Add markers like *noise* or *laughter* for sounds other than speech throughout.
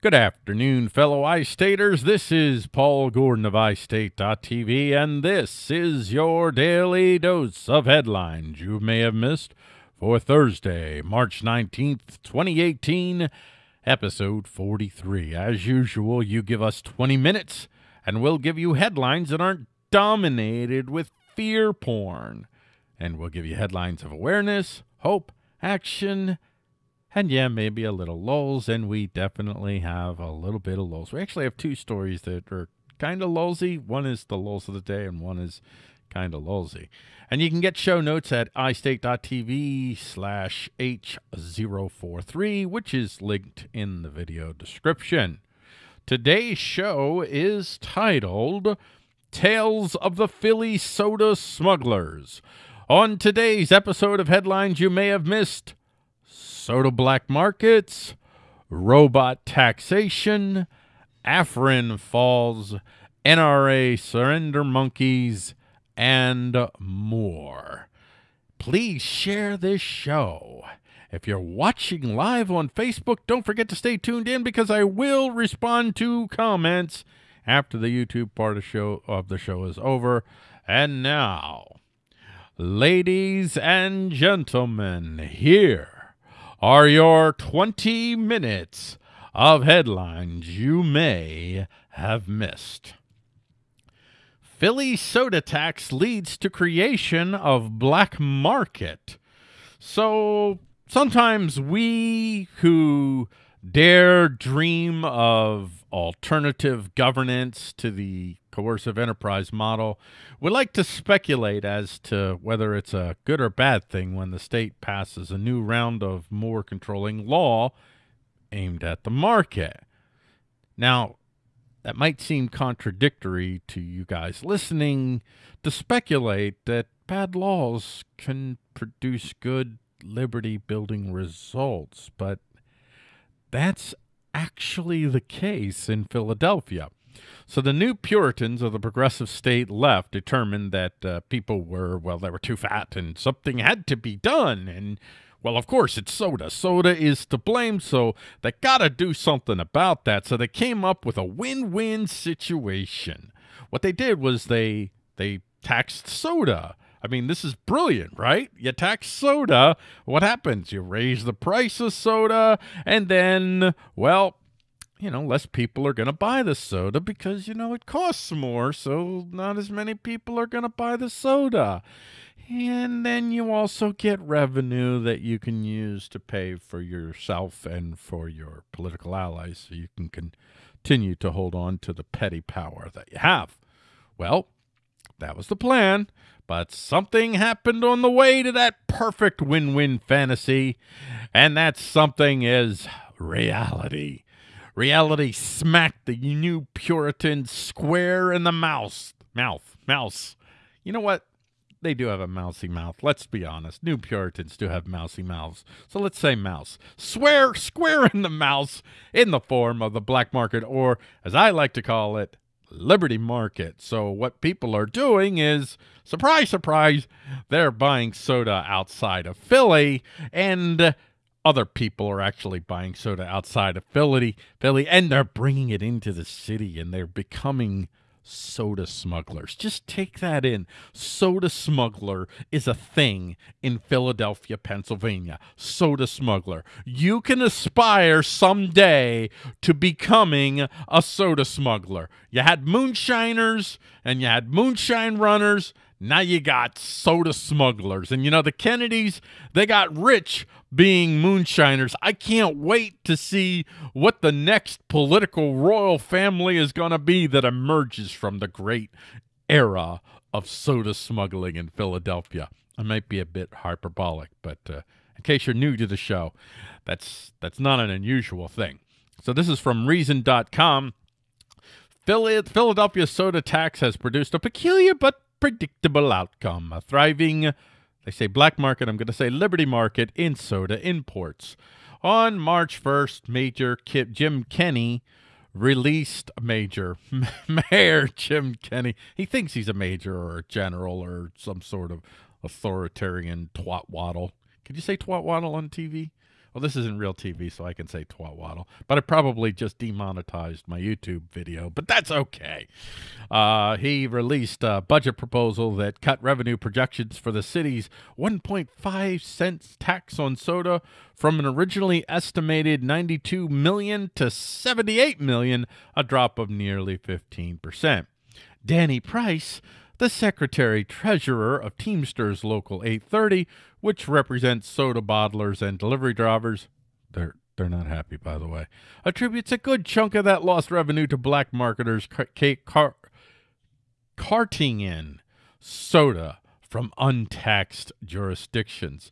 Good afternoon, fellow iStaters. This is Paul Gordon of iState.tv, and this is your daily dose of headlines you may have missed for Thursday, March 19th, 2018, episode 43. As usual, you give us 20 minutes, and we'll give you headlines that aren't dominated with fear porn. And we'll give you headlines of awareness, hope, action, and yeah, maybe a little lulls, and we definitely have a little bit of lulls. We actually have two stories that are kind of lulsy. One is the lulls of the day, and one is kind of lulsy. And you can get show notes at istate.tv slash H043, which is linked in the video description. Today's show is titled Tales of the Philly Soda Smugglers. On today's episode of Headlines You May Have Missed, soda black markets, robot taxation, Afrin Falls, NRA surrender monkeys, and more. Please share this show. If you're watching live on Facebook, don't forget to stay tuned in because I will respond to comments after the YouTube part of show of the show is over. And now, ladies and gentlemen, here are your 20 minutes of headlines you may have missed. Philly soda tax leads to creation of black market. So sometimes we who dare dream of alternative governance to the coercive enterprise model We like to speculate as to whether it's a good or bad thing when the state passes a new round of more controlling law aimed at the market. Now, that might seem contradictory to you guys listening to speculate that bad laws can produce good liberty building results, but that's actually the case in Philadelphia. So the new Puritans of the progressive state left determined that uh, people were, well, they were too fat and something had to be done. And, well, of course, it's soda. Soda is to blame, so they got to do something about that. So they came up with a win-win situation. What they did was they they taxed soda. I mean, this is brilliant, right? You tax soda. What happens? You raise the price of soda, and then, well, you know, less people are going to buy the soda because, you know, it costs more. So not as many people are going to buy the soda. And then you also get revenue that you can use to pay for yourself and for your political allies so you can continue to hold on to the petty power that you have. Well, that was the plan, but something happened on the way to that perfect win win fantasy, and that something is reality. Reality smacked the new Puritans square in the mouse. Mouth. Mouse. You know what? They do have a mousy mouth. Let's be honest. New Puritans do have mousy mouths. So let's say mouse. Swear square in the mouse in the form of the black market, or as I like to call it, Liberty Market. So what people are doing is, surprise, surprise, they're buying soda outside of Philly and other people are actually buying soda outside of Philly, Philly, and they're bringing it into the city, and they're becoming soda smugglers. Just take that in. Soda smuggler is a thing in Philadelphia, Pennsylvania. Soda smuggler. You can aspire someday to becoming a soda smuggler. You had moonshiners and you had moonshine runners now you got soda smugglers. And you know, the Kennedys, they got rich being moonshiners. I can't wait to see what the next political royal family is going to be that emerges from the great era of soda smuggling in Philadelphia. I might be a bit hyperbolic, but uh, in case you're new to the show, that's that's not an unusual thing. So this is from reason.com. Philadelphia soda tax has produced a peculiar but predictable outcome. A thriving, they say black market, I'm going to say liberty market in soda imports. On March 1st, Major Jim Kenney released Major *laughs* Mayor Jim Kenney. He thinks he's a major or a general or some sort of authoritarian twat waddle. Could you say twat waddle on TV? Well, this isn't real TV, so I can say twat waddle, but I probably just demonetized my YouTube video, but that's okay. Uh, he released a budget proposal that cut revenue projections for the city's 1.5 cents tax on soda from an originally estimated 92 million to 78 million, a drop of nearly 15%. Danny Price the secretary treasurer of Teamsters Local 830, which represents soda bottlers and delivery drivers. They're they're not happy, by the way. Attributes a good chunk of that lost revenue to black marketers car- car- carting in soda from untaxed jurisdictions.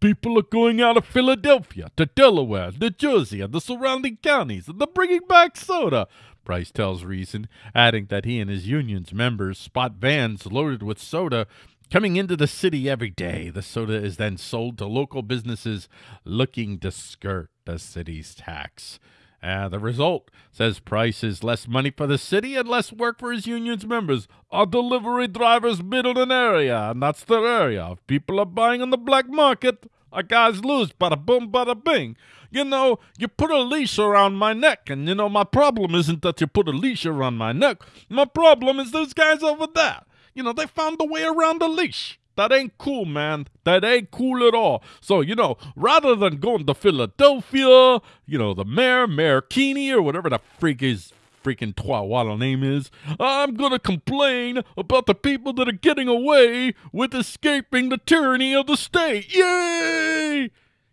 People are going out of Philadelphia to Delaware, New Jersey, and the surrounding counties, and they're bringing back soda. Price tells Reason, adding that he and his union's members spot vans loaded with soda coming into the city every day. The soda is then sold to local businesses looking to skirt the city's tax. Uh, the result, says Price, is less money for the city and less work for his union's members. Our delivery drivers an area, and that's their area. If people are buying on the black market, our guys lose. Bada boom, bada bing you know, you put a leash around my neck, and you know, my problem isn't that you put a leash around my neck. My problem is those guys over there. You know, they found a way around the leash. That ain't cool, man. That ain't cool at all. So, you know, rather than going to Philadelphia, you know, the mayor, Mayor Keeney, or whatever the freak his freaking twat name is, I'm gonna complain about the people that are getting away with escaping the tyranny of the state. Yay!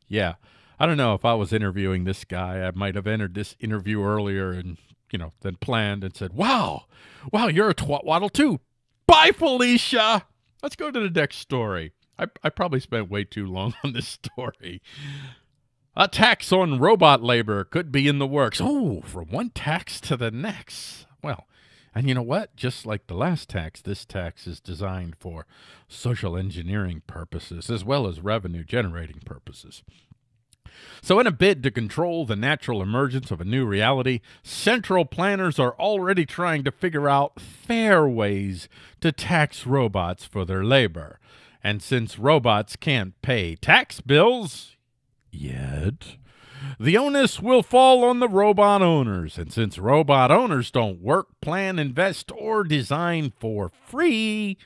Yeah. I don't know if I was interviewing this guy, I might have entered this interview earlier and, you know, then planned and said, wow, wow, you're a twat waddle too. Bye, Felicia. Let's go to the next story. I, I probably spent way too long *laughs* on this story. A tax on robot labor could be in the works. Oh, from one tax to the next. Well, and you know what? Just like the last tax, this tax is designed for social engineering purposes as well as revenue generating purposes. So, in a bid to control the natural emergence of a new reality, central planners are already trying to figure out fair ways to tax robots for their labor. And since robots can't pay tax bills yet, the onus will fall on the robot owners. And since robot owners don't work, plan, invest, or design for free,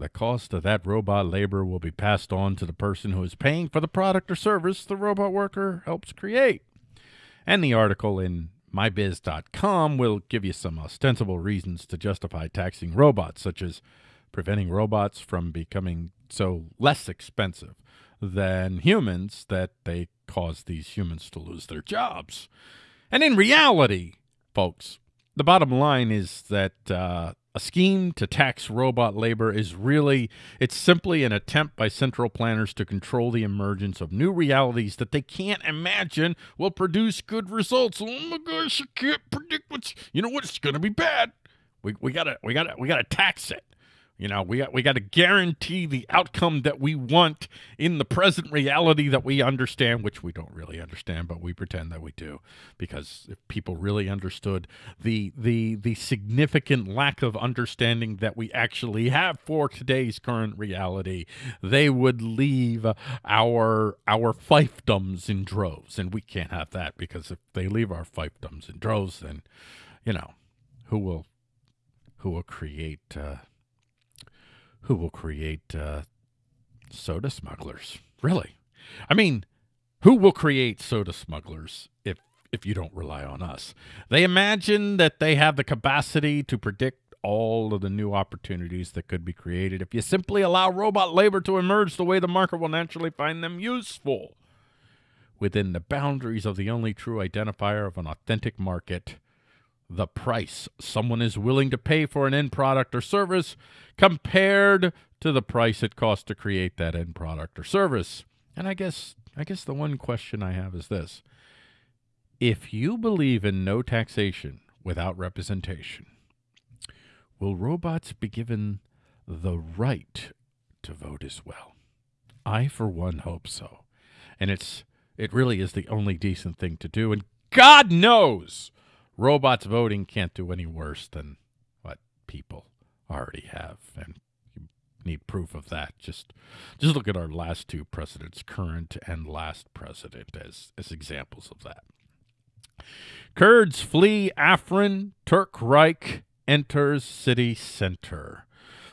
the cost of that robot labor will be passed on to the person who is paying for the product or service the robot worker helps create. And the article in mybiz.com will give you some ostensible reasons to justify taxing robots, such as preventing robots from becoming so less expensive than humans that they cause these humans to lose their jobs. And in reality, folks, the bottom line is that uh, a scheme to tax robot labor is really, it's simply an attempt by central planners to control the emergence of new realities that they can't imagine will produce good results. Oh my gosh, I can't predict what's, you know what, it's going to be bad. We, we gotta, we gotta, we gotta tax it. You know, we got we got to guarantee the outcome that we want in the present reality that we understand, which we don't really understand, but we pretend that we do, because if people really understood the the the significant lack of understanding that we actually have for today's current reality, they would leave our our fiefdoms in droves, and we can't have that because if they leave our fiefdoms in droves, then you know who will who will create. Uh, who will create uh, soda smugglers. Really? I mean, who will create soda smugglers if if you don't rely on us? They imagine that they have the capacity to predict all of the new opportunities that could be created if you simply allow robot labor to emerge the way the market will naturally find them useful. Within the boundaries of the only true identifier of an authentic market, the price someone is willing to pay for an end product or service compared to the price it costs to create that end product or service. And I guess I guess the one question I have is this. If you believe in no taxation without representation, will robots be given the right to vote as well? I for one hope so. And it's it really is the only decent thing to do and God knows robots voting can't do any worse than what people already have. And you need proof of that. Just just look at our last two presidents, current and last president, as as examples of that. Kurds flee Afrin. Turk Reich enters city center.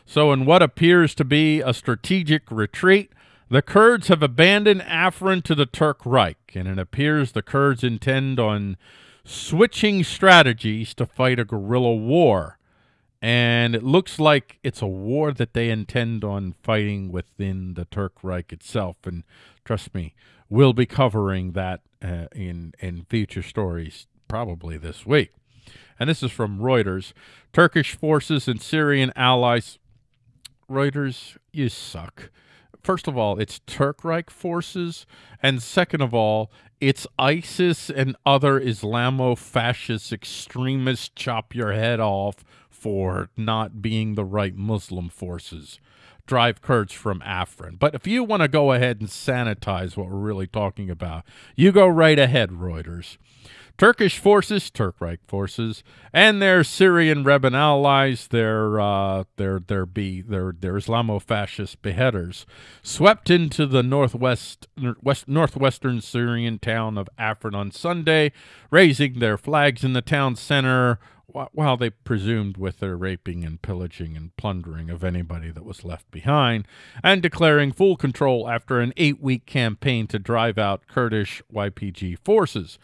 So, in what appears to be a strategic retreat, the Kurds have abandoned Afrin to the Turk Reich, and it appears the Kurds intend on switching strategies to fight a guerrilla war. And it looks like it's a war that they intend on fighting within the Turk Reich itself. And trust me, we'll be covering that uh, in in future stories probably this week. And this is from Reuters. Turkish forces and Syrian allies. Reuters, you suck. First of all, it's Turk Reich forces. And second of all, it's ISIS and other Islamo fascist extremists chop your head off for not being the right Muslim forces drive Kurds from Afrin. But if you want to go ahead and sanitize what we're really talking about, you go right ahead, Reuters. Turkish forces, Turk Reich forces, and their Syrian Rebel allies, their uh, their their be their their Islamo-fascist beheaders, swept into the northwest west northwestern Syrian town of Afrin on Sunday, raising their flags in the town center while they presumed with their raping and pillaging and plundering of anybody that was left behind, and declaring full control after an eight week campaign to drive out Kurdish YPG forces.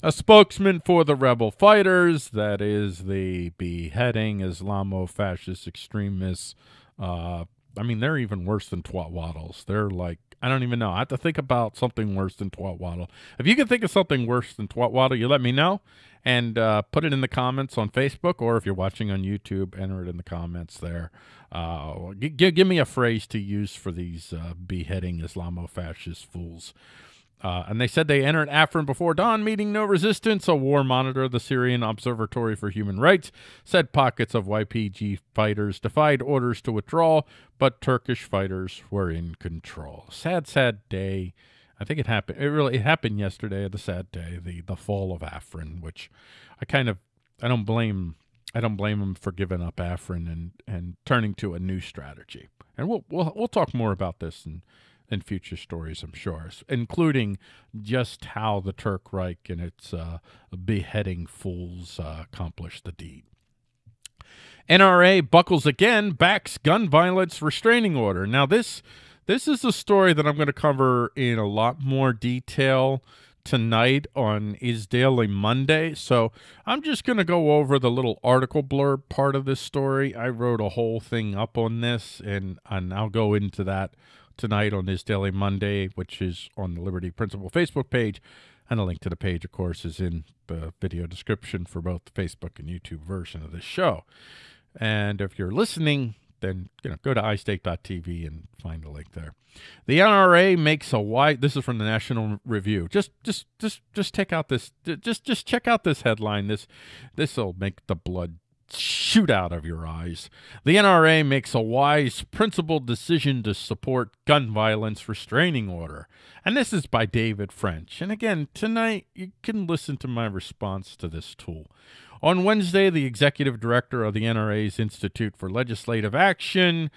A spokesman for the rebel fighters, that is the beheading Islamo fascist extremists. Uh, I mean, they're even worse than twat waddles. They're like, I don't even know. I have to think about something worse than twat waddle. If you can think of something worse than twat waddle, you let me know and uh, put it in the comments on Facebook, or if you're watching on YouTube, enter it in the comments there. Uh, give me a phrase to use for these uh, beheading Islamo-fascist fools. Uh, and they said they entered Afrin before dawn, meeting no resistance. A war monitor of the Syrian Observatory for Human Rights said pockets of YPG fighters defied orders to withdraw, but Turkish fighters were in control. Sad, sad day I think it happened. It really it happened yesterday. The sad day, the the fall of Afrin, which I kind of I don't blame I don't blame him for giving up Afrin and and turning to a new strategy. And we'll we'll we'll talk more about this in in future stories, I'm sure, including just how the Turk Reich and its uh, beheading fools uh, accomplished the deed. NRA buckles again, backs gun violence restraining order. Now this this is a story that I'm going to cover in a lot more detail tonight on Is Daily Monday. So I'm just going to go over the little article blurb part of this story. I wrote a whole thing up on this, and, and I'll go into that tonight on Is Daily Monday, which is on the Liberty Principle Facebook page. And a link to the page, of course, is in the video description for both the Facebook and YouTube version of this show. And if you're listening then you know go to iState.tv and find the link there. The NRA makes a wide. This is from the National Review. Just just just just take out this. Just just check out this headline. This this will make the blood shoot out of your eyes. The NRA makes a wise, principled decision to support gun violence restraining order. And this is by David French. And again, tonight you can listen to my response to this tool. On Wednesday, the executive director of the NRA's Institute for Legislative Action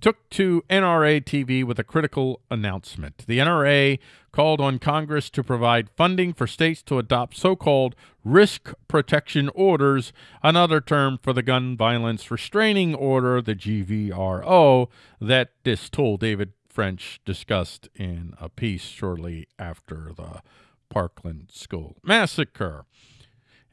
took to NRA TV with a critical announcement. The NRA called on Congress to provide funding for states to adopt so called risk protection orders, another term for the gun violence restraining order, the GVRO, that this tool David French discussed in a piece shortly after the Parkland School massacre.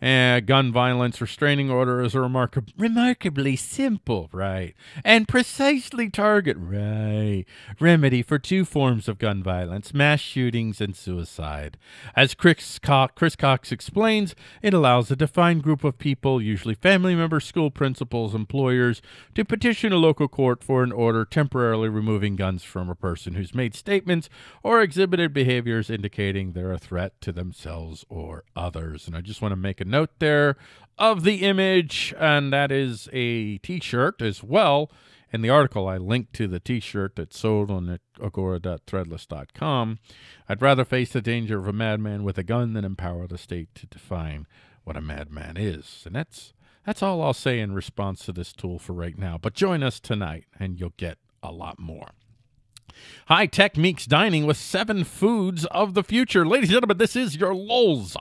Uh, gun violence restraining order is a remarkab- remarkably simple, right, and precisely target, right, remedy for two forms of gun violence, mass shootings and suicide. As Chris, Co- Chris Cox explains, it allows a defined group of people, usually family members, school principals, employers, to petition a local court for an order temporarily removing guns from a person who's made statements or exhibited behaviors indicating they're a threat to themselves or others. And I just want to make a note there of the image, and that is a T-shirt as well. In the article, I linked to the T-shirt that's sold on agora.threadless.com. I'd rather face the danger of a madman with a gun than empower the state to define what a madman is, and that's that's all I'll say in response to this tool for right now. But join us tonight, and you'll get a lot more. High Tech Meeks Dining with seven foods of the future. Ladies and gentlemen, this is your Lols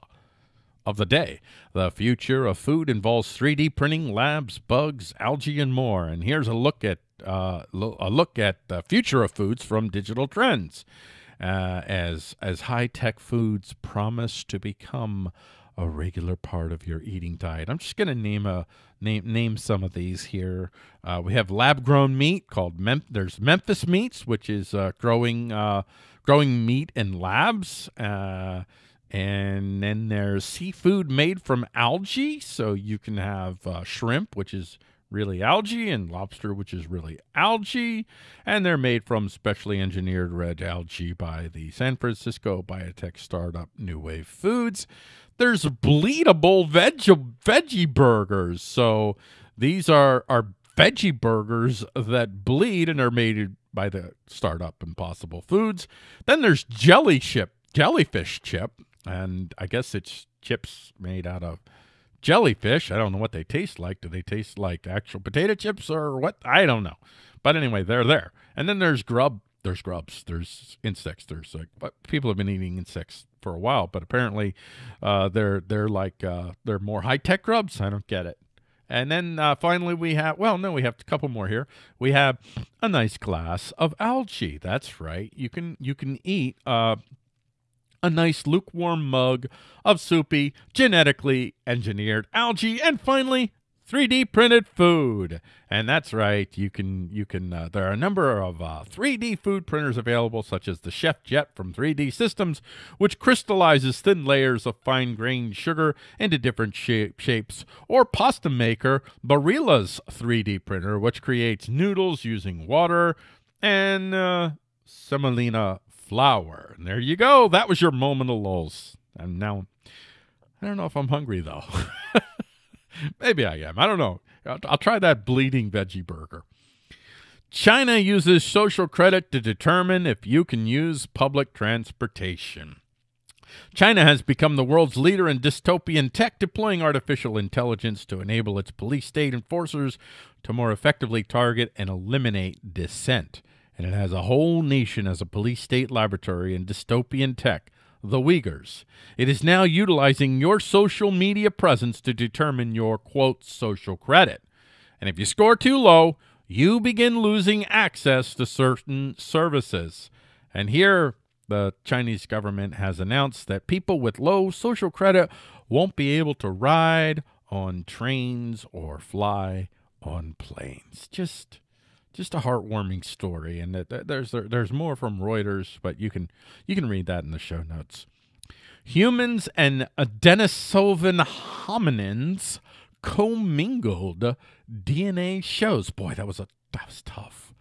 of the day. The future of food involves 3D printing, labs, bugs, algae, and more. And here's a look at uh, a look at the future of foods from Digital Trends, uh, as as high tech foods promise to become a regular part of your eating diet. I'm just going to name a name name some of these here. Uh, we have lab grown meat called Mem- there's Memphis Meats, which is uh, growing uh, growing meat in labs. And then there's seafood made from algae, so you can have uh, shrimp, which is really algae, and lobster, which is really algae. And they're made from specially engineered red algae by the San Francisco biotech startup New Wave Foods. There's bleedable veg- veggie burgers. So these are, are veggie burgers that bleed and are made by the startup Impossible Foods. Then there's jelly chip, jellyfish chip, and I guess it's chips made out of jellyfish. I don't know what they taste like. Do they taste like actual potato chips or what? I don't know. But anyway, they're there. And then there's grub. There's grubs. There's insects. There's like, but people have been eating insects for a while, but apparently, uh, they're they're like uh, they're more high tech grubs. I don't get it. And then uh, finally, we have well, no, we have a couple more here. We have a nice glass of algae. That's right. You can you can eat uh, a nice lukewarm mug of soupy, genetically engineered algae, and finally, 3D printed food. And that's right, you can you can uh, there are a number of uh, 3D food printers available such as the ChefJet from 3D Systems, which crystallizes thin layers of fine-grained sugar into different shape, shapes, or Pasta Maker Barilla's 3D printer, which creates noodles using water and uh, semolina flour. And there you go. That was your moment of lulls. And now, I don't know if I'm hungry though. *laughs* Maybe I am. I don't know. I'll, I'll try that bleeding veggie burger. China uses social credit to determine if you can use public transportation. China has become the world's leader in dystopian tech, deploying artificial intelligence to enable its police state enforcers to more effectively target and eliminate dissent and it has a whole nation as a police state laboratory in dystopian tech, the Uyghurs. It is now utilizing your social media presence to determine your quote social credit. And if you score too low, you begin losing access to certain services. And here, the Chinese government has announced that people with low social credit won't be able to ride on trains or fly on planes. Just just a heartwarming story, and that, there's there's more from Reuters, but you can you can read that in the show notes. Humans and Denisovan hominins commingled DNA shows. Boy, that was a that was tough.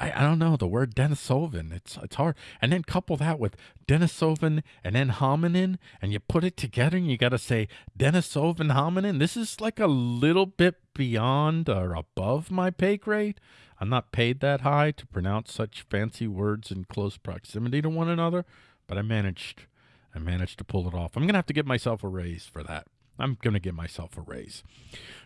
I, I don't know the word Denisovan. It's it's hard. And then couple that with Denisovan and then hominin, and you put it together, and you got to say Denisovan hominin. This is like a little bit beyond or above my pay grade. I'm not paid that high to pronounce such fancy words in close proximity to one another, but I managed. I managed to pull it off. I'm to have to give myself a raise for that. I'm going to give myself a raise.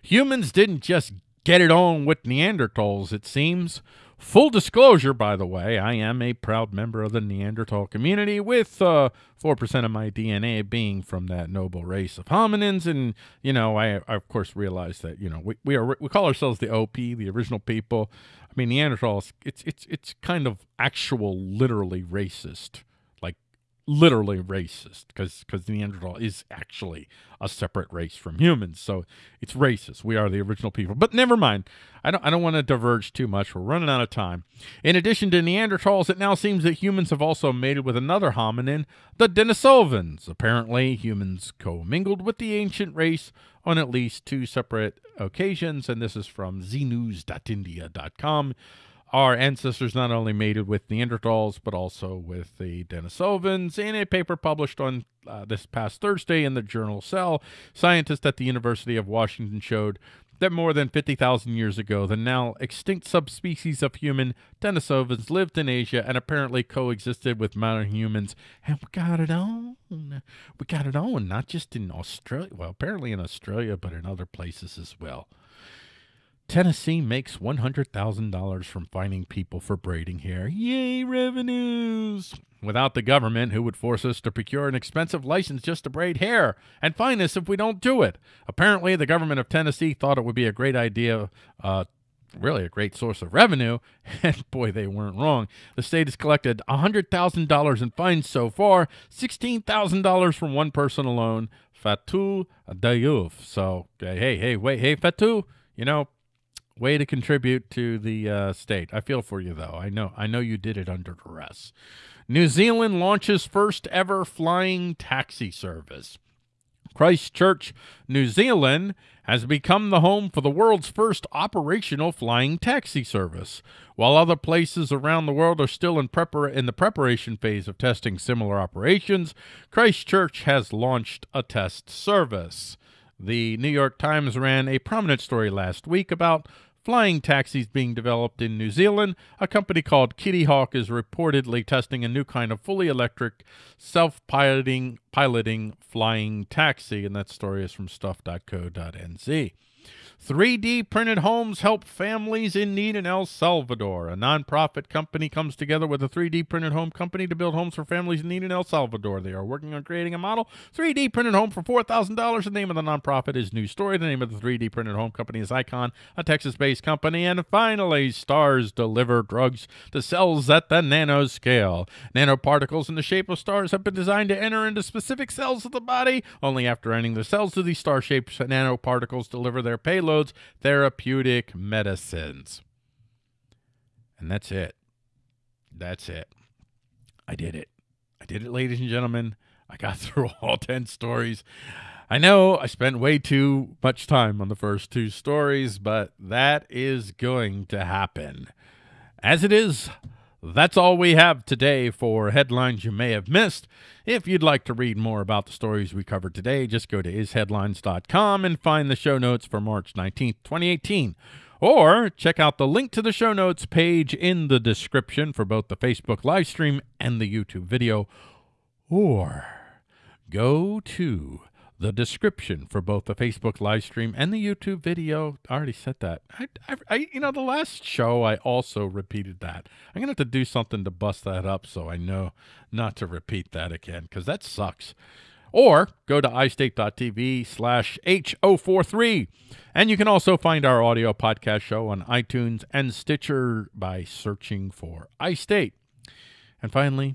Humans didn't just get it on with Neanderthals, it seems. Full disclosure, by the way, I am a proud member of the Neanderthal community, with uh, 4% of my DNA being from that noble race of hominins. And, you know, I, I of course realize that, you know, we, we, are, we call ourselves the OP, the original people. I mean, Neanderthals, it's, it's, it's kind of actual, literally racist literally racist because because Neanderthal is actually a separate race from humans. So it's racist. We are the original people. But never mind. I don't I don't want to diverge too much. We're running out of time. In addition to Neanderthals, it now seems that humans have also mated with another hominin, the Denisovans. Apparently, humans commingled with the ancient race on at least two separate occasions, and this is from znews.india.com our ancestors not only mated with Neanderthals, but also with the Denisovans. In a paper published on uh, this past Thursday in the journal Cell, scientists at the University of Washington showed that more than 50,000 years ago, the now extinct subspecies of human Denisovans lived in Asia and apparently coexisted with modern humans. And we got it on. We got it on, not just in Australia. Well, apparently in Australia, but in other places as well. Tennessee makes $100,000 from fining people for braiding hair. Yay, revenues! Without the government, who would force us to procure an expensive license just to braid hair and fine us if we don't do it? Apparently, the government of Tennessee thought it would be a great idea uh, really a great source of revenue. *laughs* And boy, they weren't wrong. The state has collected $100,000 in fines so far, $16,000 from one person alone, Fatou Diouf. So, hey, hey, wait, hey, Fatou, you know, way to contribute to the uh, state. I feel for you, though. I know, I know you did it under duress. New Zealand launches first ever flying taxi service. Christchurch, New Zealand, has become the home for the world's first operational flying taxi service. While other places around the world are still in, prepar- in the preparation phase of testing similar operations, Christchurch has launched a test service. The New York Times ran a prominent story last week about flying taxis being developed in New Zealand. A company called Kitty Hawk is reportedly testing a new kind of fully electric, self-piloting piloting flying taxi, and that story is from stuff.co.nz. 3D printed homes help families in need in El Salvador. A nonprofit company comes together with a 3D printed home company to build homes for families in need in El Salvador. They are working on creating a model 3D printed home for $4,000. The name of the nonprofit is New Story. The name of the 3D printed home company is Icon, a Texas based company. And finally, stars deliver drugs to cells at the nanoscale. Nanoparticles in the shape of stars have been designed to enter into specific cells of the body. Only after entering the cells do these star shaped nanoparticles deliver their payload therapeutic medicines. And that's it. That's it. I did it. I did it, ladies and gentlemen. I got *laughs* through all 10 stories. I know I spent way too much time on the first two stories, but that is going to happen. As it is, that's all we have today for headlines you may have missed. If you'd like to read more about the stories we covered today, just go to isheadlines.com and find the show notes for March 19th, 2018. Or check out the link to the show notes page in the description for both the Facebook live stream and the YouTube video. Or go to the description for both the Facebook live stream and the YouTube video. I already said that. I, I, I, you know, the last show I also repeated that. I'm gonna have to do something to bust that up so I know not to repeat that again because that sucks. Or go to istate.tv slash H043. And you can also find our audio podcast show on iTunes and Stitcher by searching for iState. And finally,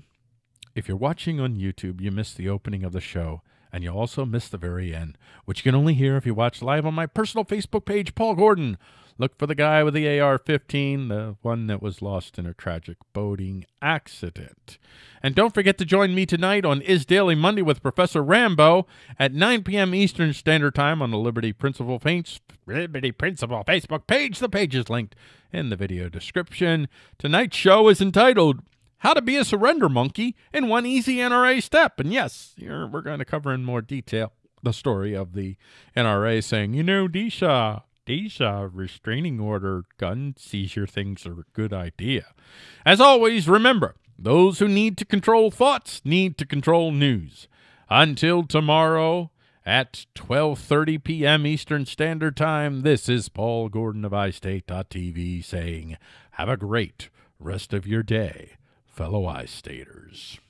if you're watching on YouTube, you missed the opening of the show and you'll also miss the very end, which you can only hear if you watch live on my personal Facebook page, Paul Gordon. Look for the guy with the AR 15, the one that was lost in a tragic boating accident. And don't forget to join me tonight on Is Daily Monday with Professor Rambo at 9 p.m. Eastern Standard Time on the Liberty Principle, Paints, Liberty Principle Facebook page. The page is linked in the video description. Tonight's show is entitled how to be a surrender monkey in one easy NRA step. And yes, we're going to cover in more detail the story of the NRA saying, you know, these uh, restraining order gun seizure things are a good idea. As always, remember, those who need to control thoughts need to control news. Until tomorrow at 12:30 p.m. Eastern Standard Time, this is Paul Gordon of iState.tv saying, have a great rest of your day fellow I-Staters.